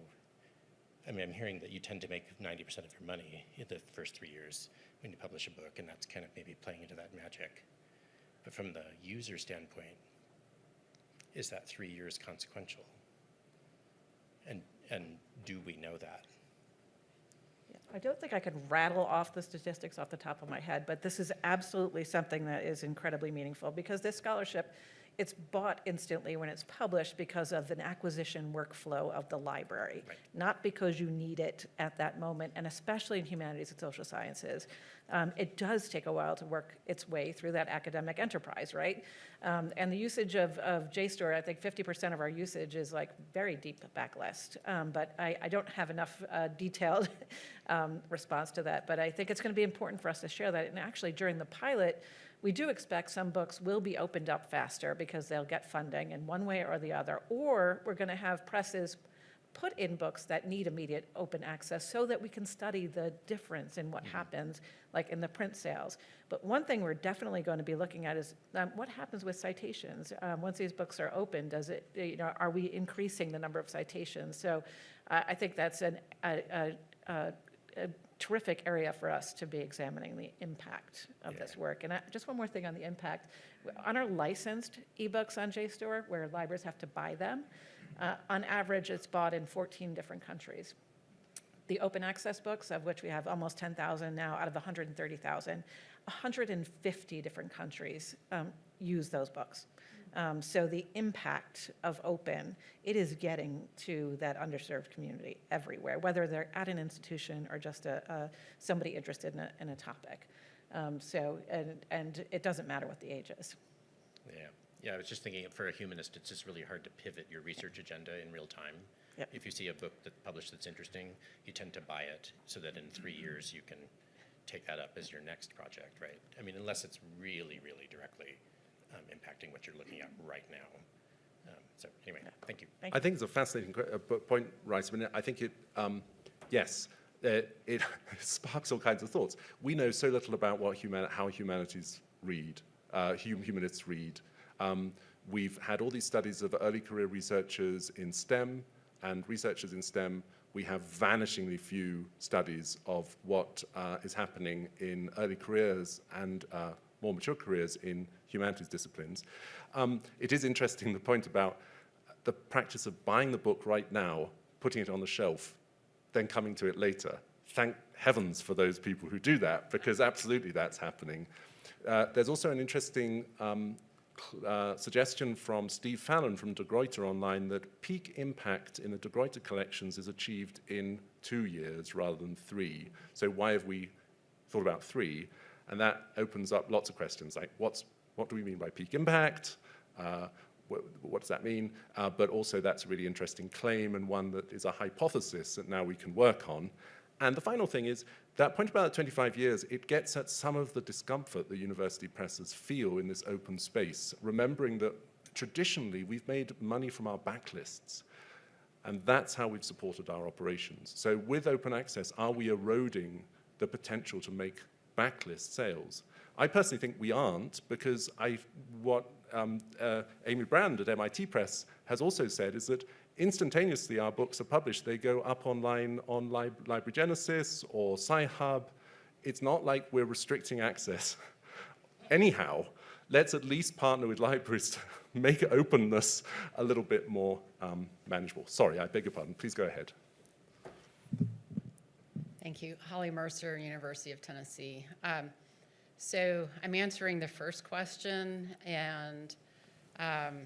I mean, I'm hearing that you tend to make 90% of your money in the first three years when you publish a book, and that's kind of maybe playing into that magic. But from the user standpoint, is that three years consequential? And, and do we know that? I don't think I could rattle off the statistics off the top of my head, but this is absolutely something that is incredibly meaningful because this scholarship, it's bought instantly when it's published because of an acquisition workflow of the library, Right. not because you need it at that moment, and especially in humanities and social sciences. Um, it does take a while to work its way through that academic enterprise, right? Um, and the usage of, of JSTOR, I think 50% of our usage is like very deep backlist. Um, but I, I don't have enough uh, detailed um, response to that. But I think it's going to be important for us to share that. And actually, during the pilot, we do expect some books will be opened up faster because they'll get funding in one way or the other. Or we're going to have presses put in books that need immediate open access so that we can study the difference in what happens, like in the print sales. But one thing we're definitely going to be looking at is um, what happens with citations um, once these books are open. Does it, you know, are we increasing the number of citations? So uh, I think that's an, a, a, a, a terrific area for us to be examining the impact of this work. And I, just one more thing on the impact. On our licensed ebooks on JSTOR, where libraries have to buy them, uh, on average, it's bought in 14 different countries. The open access books, of which we have almost 10,000 now out of 130,000, 150 different countries um, use those books. Um, so the impact of open, it is getting to that underserved community everywhere, whether they're at an institution or just a, a somebody interested in a, in a topic. Um, so and and it doesn't matter what the age is. Yeah, yeah, I was just thinking for a humanist, it's just really hard to pivot your research agenda in real time. Yep. If you see a book that's published that's interesting, you tend to buy it so that in three years you can take that up as your next project, right? I mean, unless it's really, really directly impacting what you're looking at right now. Um, so anyway, thank you. Thank I think it's a fascinating que- uh, po- point, Rice. I mean, I think it, um, yes, uh, it sparks all kinds of thoughts. We know so little about what human, how humanities read, uh, hum, humanists read. Um, we've had all these studies of early career researchers in STEM and researchers in STEM. We have vanishingly few studies of what uh, is happening in early careers and uh, more mature careers in humanities disciplines. Um, it is interesting, the point about the practice of buying the book right now, putting it on the shelf, then coming to it later. Thank heavens for those people who do that, because absolutely that's happening. Uh, there's also an interesting um, uh, suggestion from Steve Fallon from De Gruyter online that peak impact in the De Gruyter collections is achieved in two years rather than three. So why have we thought about three? And that opens up lots of questions like what's, what do we mean by peak impact? Uh, what, what, does that mean? Uh, but also that's a really interesting claim and one that is a hypothesis that now we can work on. And the final thing is that point about 25 years, it gets at some of the discomfort that university presses feel in this open space, remembering that traditionally we've made money from our backlists. And that's how we've supported our operations. So with open access, are we eroding the potential to make backlist sales? I personally think we aren't because I, what um, uh, Amy Brand at MIT Press has also said is that instantaneously our books are published. They go up online on Lib Library Genesis or Sci-Hub. It's not like we're restricting access. Anyhow, let's at least partner with libraries to make openness a little bit more um, manageable. Sorry, I beg your pardon. Please go ahead. Thank you. Holly Mercer, University of Tennessee. Um, so I'm answering the first question and um,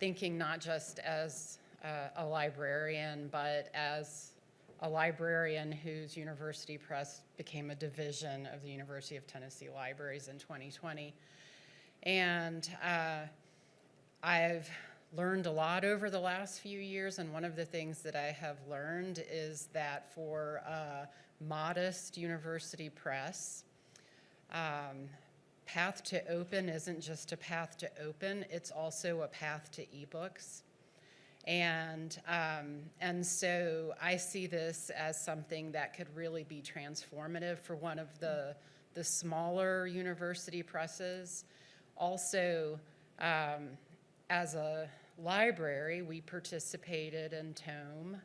thinking not just as uh, a librarian, but as a librarian whose university press became a division of the University of Tennessee Libraries in 2020. And uh, I've learned a lot over the last few years, and one of the things that I have learned is that for a modest university press, um, path to open isn't just a path to open, it's also a path to ebooks. And, um, and so I see this as something that could really be transformative for one of the, the smaller university presses. Also, um, as a library, we participated in Tome,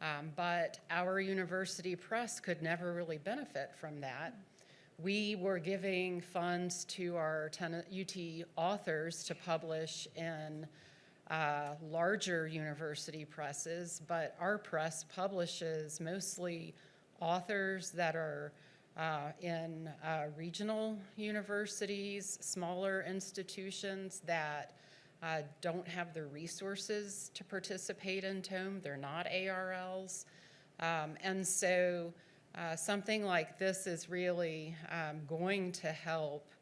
um, but our university press could never really benefit from that. We were giving funds to our UT authors to publish in uh, larger university presses, but our press publishes mostly authors that are uh, in uh, regional universities, smaller institutions that uh, don't have the resources to participate in TOME. They're not ARLs. Um, and so uh, something like this is really um, going to help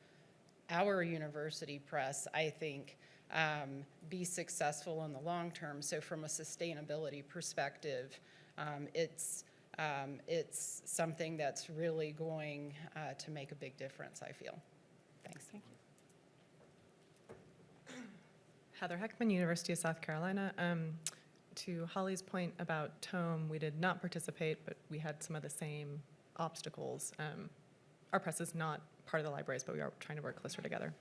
our university press, I think, um, be successful in the long term. So from a sustainability perspective, um, it's, um, it's something that's really going uh, to make a big difference, I feel. Thanks. Thank you. Heather Heckman, University of South Carolina. Um, to Holly's point about Tome, we did not participate, but we had some of the same obstacles. Um, our press is not part of the libraries, but we are trying to work closer together.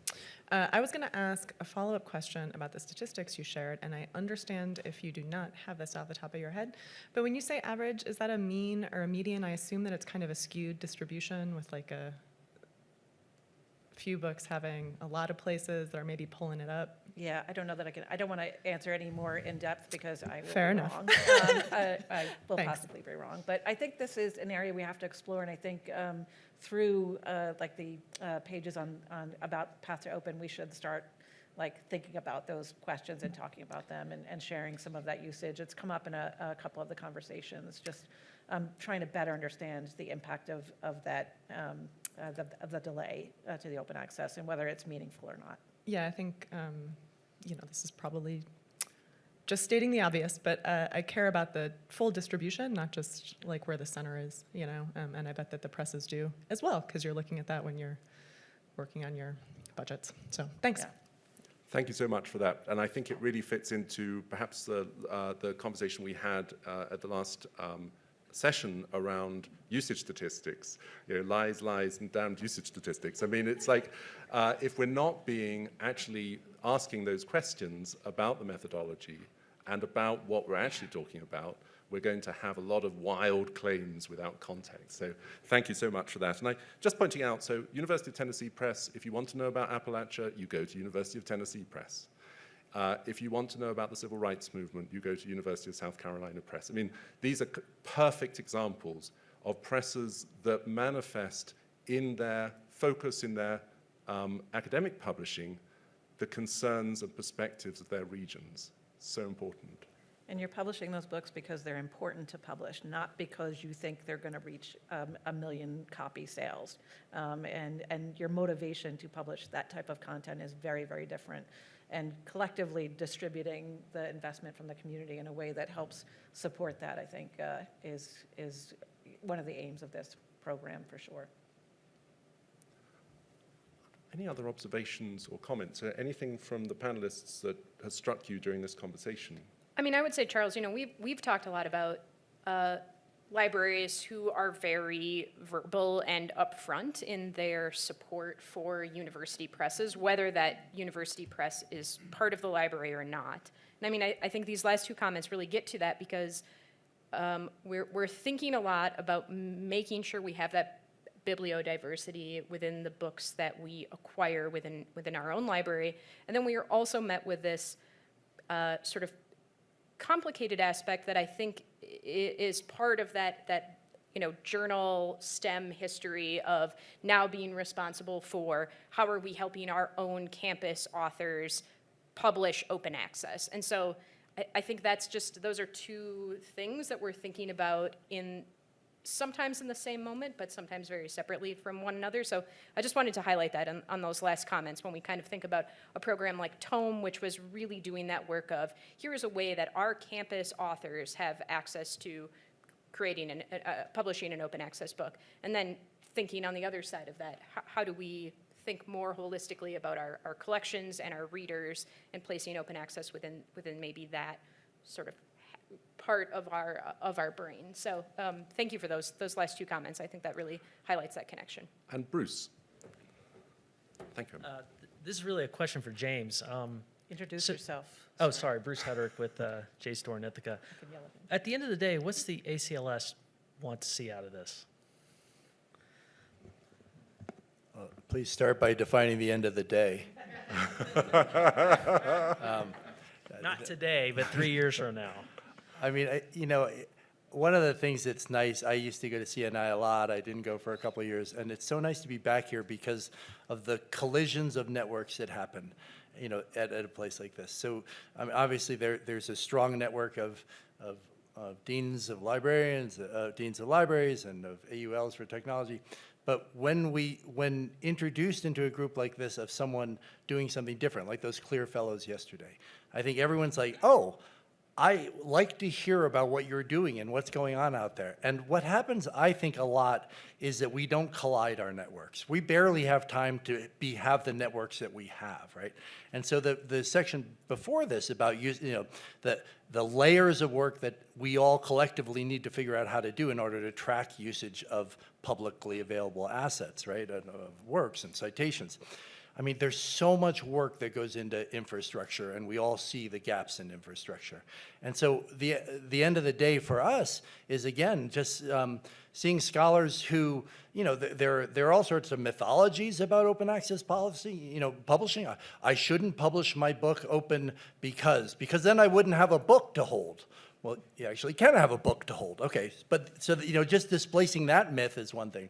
Uh, I was going to ask a follow-up question about the statistics you shared, and I understand if you do not have this off the top of your head, but when you say average, is that a mean or a median? I assume that it's kind of a skewed distribution with like a few books having a lot of places that are maybe pulling it up. Yeah, I don't know that I can, I don't want to answer any more in depth because I will Fair be enough. wrong. Um, I I will Thanks. possibly be wrong. But I think this is an area we have to explore, and I think um, through uh, like the uh, pages on, on, about Path to Open, we should start like thinking about those questions and talking about them and, and sharing some of that usage. It's come up in a, a couple of the conversations, just um, trying to better understand the impact of, of that, um, uh, the, of the delay uh, to the open access and whether it's meaningful or not. Yeah, I think, um, you know, this is probably just stating the obvious, but uh, I care about the full distribution, not just like where the center is, you know, um, and I bet that the presses do as well, because you're looking at that when you're working on your budgets. So thanks. Yeah. Thank you so much for that. And I think it really fits into perhaps the, uh, the conversation we had uh, at the last um, session around usage statistics, you know, lies, lies, and damned usage statistics. I mean, it's like uh, if we're not being actually asking those questions about the methodology and about what we're actually talking about, we're going to have a lot of wild claims without context. So thank you so much for that. And I just pointing out, so University of Tennessee Press, if you want to know about Appalachia, you go to University of Tennessee Press. Uh, if you want to know about the civil rights movement, you go to University of South Carolina Press. I mean, these are perfect examples of presses that manifest in their focus, in their um, academic publishing, the concerns and perspectives of their regions. So important. And you're publishing those books because they're important to publish, not because you think they're going to reach um, a million copy sales. Um, And, and your motivation to publish that type of content is very, very different. And collectively distributing the investment from the community in a way that helps support that, I think, uh, is, is one of the aims of this program, for sure. Any other observations or comments? Uh, anything from the panelists that has struck you during this conversation? I mean, I would say, Charles, you know, we've, we've talked a lot about uh, libraries who are very verbal and upfront in their support for university presses, whether that university press is part of the library or not. And I mean, I, I think these last two comments really get to that because um, we're, we're thinking a lot about making sure we have that bibliodiversity within the books that we acquire within, within our own library. And then we are also met with this uh, sort of complicated aspect that I think is part of that, that, you know, journal STEM history of now being responsible for how are we helping our own campus authors publish open access. And so I, think that's just, those are two things that we're thinking about in, sometimes in the same moment, but sometimes very separately from one another. So I just wanted to highlight that on, on those last comments when we kind of think about a program like Tome, which was really doing that work of here is a way that our campus authors have access to creating and uh, publishing an open access book, and then thinking on the other side of that, how, how do we think more holistically about our, our collections and our readers and placing open access within within maybe that sort of part of our of our brain. So um, thank you for those those last two comments. I think that really highlights that connection. And Bruce. Thank you. Uh, th- This is really a question for James. Um, Introduce So- yourself. Oh, sorry, Bruce Heterick with uh, JSTOR and Ithaka. You can yell at. At the end of the day, what's the ACLS want to see out of this? Please start by defining the end of the day. Not today, but three years from now. I mean, I, you know, one of the things that's nice, I used to go to CNI a lot. I didn't go for a couple of years, and it's so nice to be back here because of the collisions of networks that happen, you know, at, at a place like this. So, I mean, obviously, there, there's a strong network of, of, of deans of librarians, uh, deans of libraries, and of AULs for technology. But when we, when introduced into a group like this of someone doing something different, like those CLIR Fellows yesterday, I think everyone's like, oh, I like to hear about what you're doing and what's going on out there. And what happens, I think, a lot is that we don't collide our networks. We barely have time to be have the networks that we have, right? And so the the section before this about use, you know, the the layers of work that we all collectively need to figure out how to do in order to track usage of publicly available assets, right? Of works and citations. I mean, there's so much work that goes into infrastructure, and we all see the gaps in infrastructure. And so the the end of the day for us is again just um, seeing scholars who, you know, th- there there are all sorts of mythologies about open access policy. You know, publishing. I, I shouldn't publish my book open because because then I wouldn't have a book to hold. Well, you actually can have a book to hold. Okay, but so you know, just displacing that myth is one thing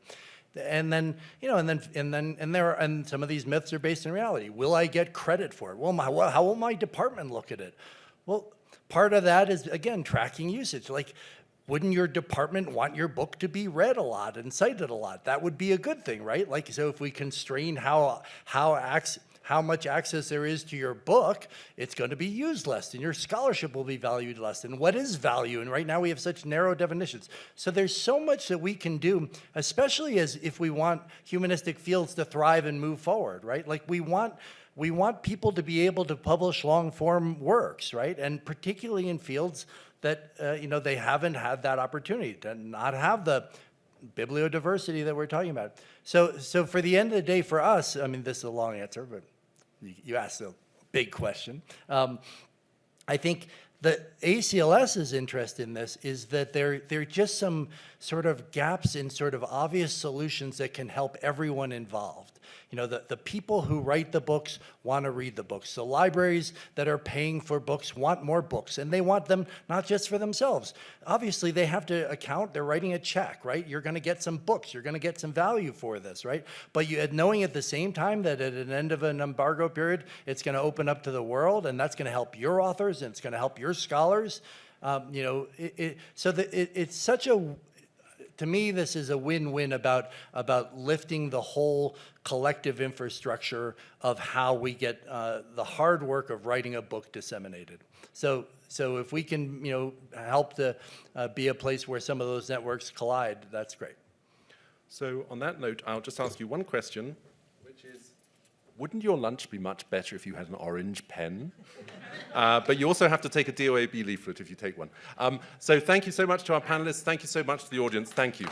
and then you know and then and then and there are, and some of these myths are based in reality. Will i get credit for it? Well my, well, how will my department look at it? Well part of that is again tracking usage. Like wouldn't your department want your book to be read a lot and cited a lot? That would be a good thing right? Like so if we constrain how how acts how much access there is to your book, it's going to be used less, and your scholarship will be valued less. And what is value? And right now we have such narrow definitions. So there's so much that we can do, especially as if we want humanistic fields to thrive and move forward, right? Like we want we want people to be able to publish long form works, right? And particularly in fields that uh, you know they haven't had that opportunity to not have the bibliodiversity that we're talking about. So, so for the end of the day, for us, I mean, this is a long answer, but you, asked a big question. Um, I think the ACLS's interest in this is that there, there are just some sort of gaps in sort of obvious solutions that can help everyone involved. You know, the, the people who write the books want to read the books. The libraries that are paying for books want more books, and they want them not just for themselves. Obviously, they have to account, they're writing a check, right? You're going to get some books, you're going to get some value for this, right? But you, knowing at the same time that at an end of an embargo period, it's going to open up to the world, and that's going to help your authors, and it's going to help your scholars. Um, you know, it, it, so that it, it's such a to me, this is a win-win about, about lifting the whole collective infrastructure of how we get uh, the hard work of writing a book disseminated. So, so if we can, you know, help to uh, be a place where some of those networks collide, that's great. So on that note, I'll just ask you one question, wouldn't your lunch be much better if you had an orange pen? Uh, but you also have to take a DOAB leaflet if you take one. Um, so thank you so much to our panelists. Thank you so much to the audience. Thank you.